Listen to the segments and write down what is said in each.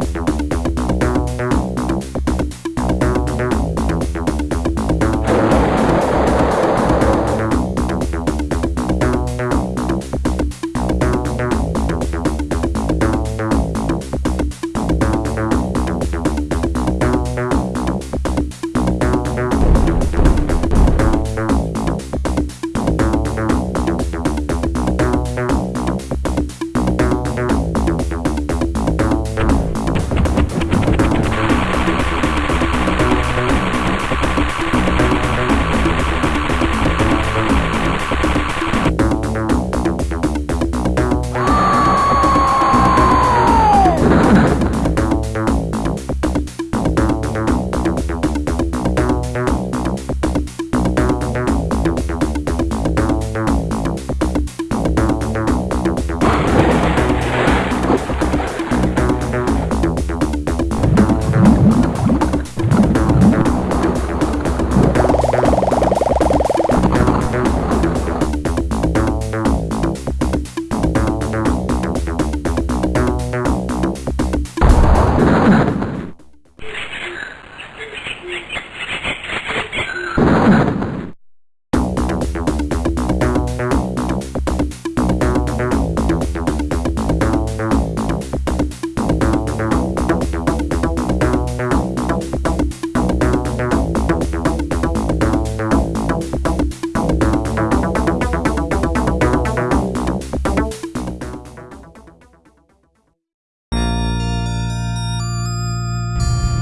down, down.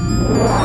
Wow.